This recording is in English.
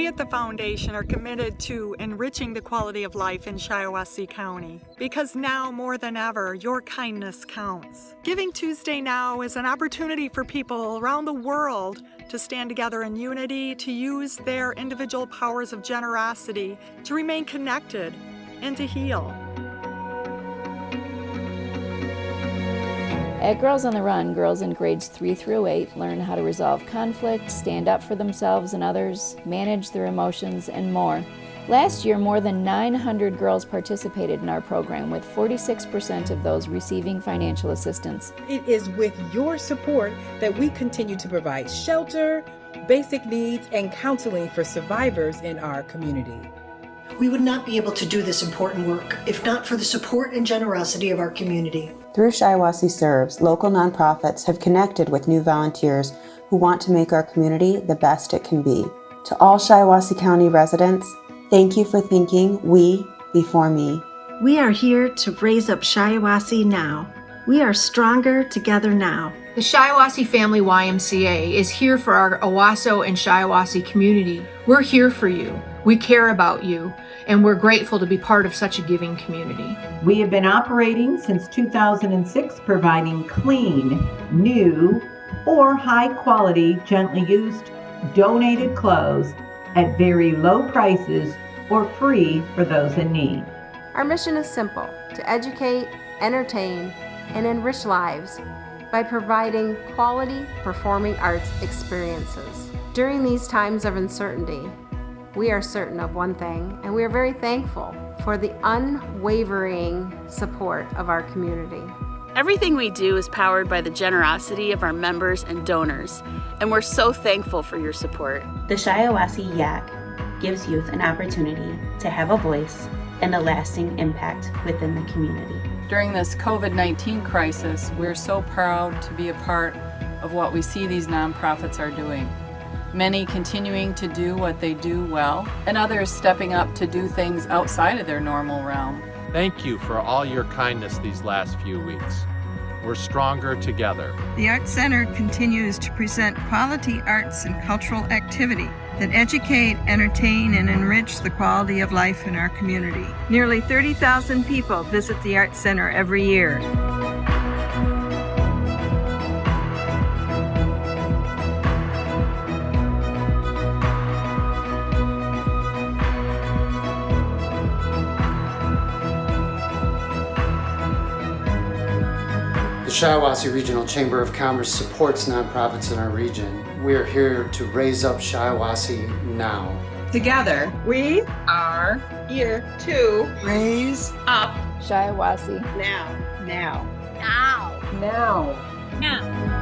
We at the Foundation are committed to enriching the quality of life in Shiawassee County because now more than ever, your kindness counts. Giving Tuesday Now is an opportunity for people around the world to stand together in unity, to use their individual powers of generosity, to remain connected, and to heal. At Girls on the Run, girls in grades 3 through 8 learn how to resolve conflict, stand up for themselves and others, manage their emotions, and more. Last year, more than 900 girls participated in our program, with 46% of those receiving financial assistance. It is with your support that we continue to provide shelter, basic needs, and counseling for survivors in our community. We would not be able to do this important work if not for the support and generosity of our community. Through Shiawassee Serves, local nonprofits have connected with new volunteers who want to make our community the best it can be. To all Shiawassee County residents, thank you for thinking we before me. We are here to raise up Shiawassee now. We are stronger together now. The Shiawassee Family YMCA is here for our Owosso and Shiawassee community. We're here for you. We care about you, and we're grateful to be part of such a giving community. We have been operating since 2006, providing clean, new, or high quality, gently used, donated clothes at very low prices or free for those in need. Our mission is simple to educate, entertain, and enrich lives by providing quality performing arts experiences. During these times of uncertainty, we are certain of one thing, and we are very thankful for the unwavering support of our community. Everything we do is powered by the generosity of our members and donors, and we're so thankful for your support. The Shiawassee YAC gives youth an opportunity to have a voice and a lasting impact within the community. During this COVID-19 crisis, we're so proud to be a part of what we see these nonprofits are doing many continuing to do what they do well, and others stepping up to do things outside of their normal realm. Thank you for all your kindness these last few weeks. We're stronger together. The Art Center continues to present quality arts and cultural activity that educate, entertain, and enrich the quality of life in our community. Nearly 30,000 people visit the Art Center every year. The Shiawassee Regional Chamber of Commerce supports nonprofits in our region. We are here to raise up Shiawassee now. Together, we are here to raise up Shiawassee now. Now. Now. Now. Now.